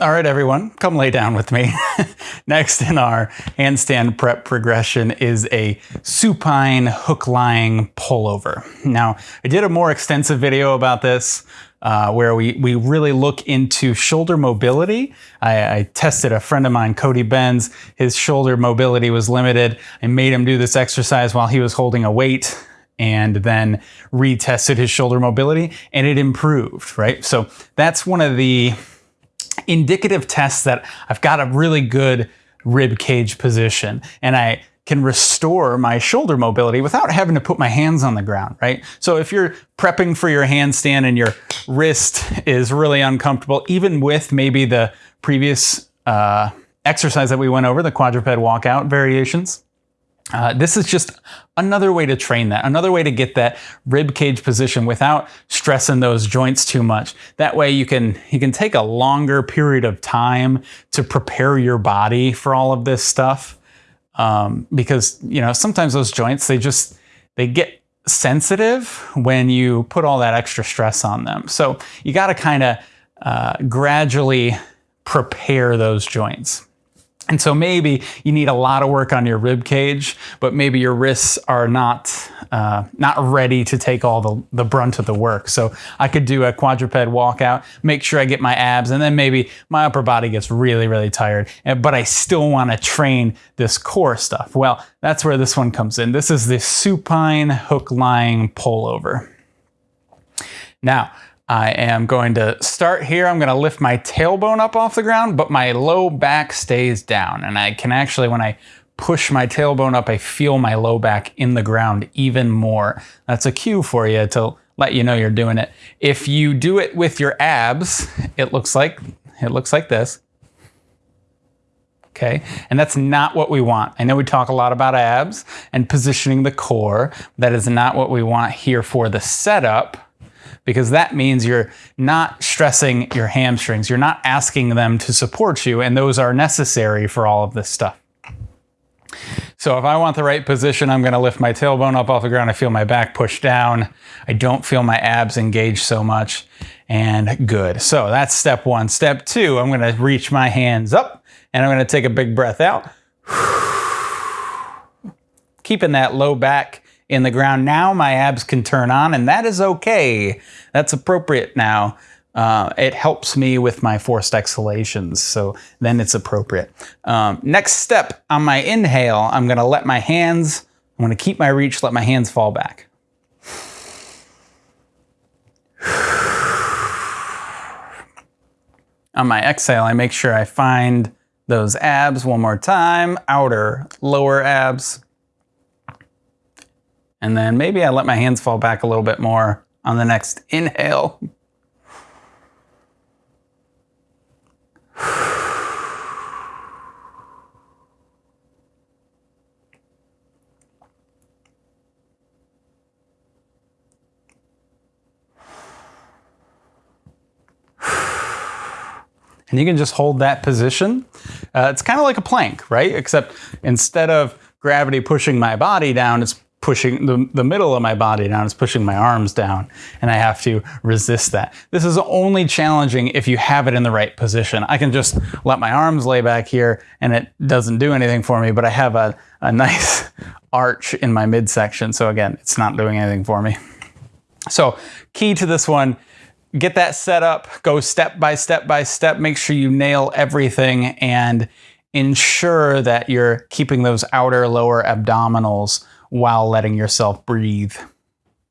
All right, everyone, come lay down with me. Next in our handstand prep progression is a supine hook lying pullover. Now, I did a more extensive video about this uh, where we, we really look into shoulder mobility. I, I, tested a friend of mine, Cody Benz. His shoulder mobility was limited. I made him do this exercise while he was holding a weight and then retested his shoulder mobility and it improved, right? So that's one of the indicative tests that I've got a really good rib cage position and I can restore my shoulder mobility without having to put my hands on the ground, right? So if you're prepping for your handstand and your wrist is really uncomfortable, even with maybe the previous uh, exercise that we went over, the quadruped walkout variations, uh, this is just another way to train that, another way to get that rib cage position without stressing those joints too much. That way you can you can take a longer period of time to prepare your body for all of this stuff. Um, because you know sometimes those joints they just they get sensitive when you put all that extra stress on them. So you got to kind of uh, gradually prepare those joints. And so maybe you need a lot of work on your rib cage, but maybe your wrists are not uh, not ready to take all the, the brunt of the work. So I could do a quadruped walkout, make sure I get my abs, and then maybe my upper body gets really, really tired, but I still want to train this core stuff. Well, that's where this one comes in. This is the supine hook lying pullover. Now, I am going to start here. I'm going to lift my tailbone up off the ground, but my low back stays down. And I can actually, when I push my tailbone up, I feel my low back in the ground even more. That's a cue for you to let you know you're doing it. If you do it with your abs, it looks like, it looks like this. Okay, and that's not what we want. I know we talk a lot about abs and positioning the core. That is not what we want here for the setup because that means you're not stressing your hamstrings. You're not asking them to support you, and those are necessary for all of this stuff. So if I want the right position, I'm gonna lift my tailbone up off the ground. I feel my back push down. I don't feel my abs engage so much and good. So that's step one. Step two, I'm gonna reach my hands up and I'm gonna take a big breath out. Keeping that low back in the ground. Now my abs can turn on and that is okay. That's appropriate now. Uh, it helps me with my forced exhalations, so then it's appropriate. Um, next step on my inhale, I'm gonna let my hands, I'm gonna keep my reach, let my hands fall back. On my exhale, I make sure I find those abs one more time, outer, lower abs. And then maybe I let my hands fall back a little bit more on the next inhale. And you can just hold that position. Uh, it's kind of like a plank, right? Except instead of gravity pushing my body down, it's pushing the, the middle of my body down, it's pushing my arms down, and I have to resist that. This is only challenging if you have it in the right position. I can just let my arms lay back here and it doesn't do anything for me, but I have a, a nice arch in my midsection. So again, it's not doing anything for me. So key to this one, get that set up, go step by step by step, make sure you nail everything and ensure that you're keeping those outer lower abdominals while letting yourself breathe.